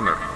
America.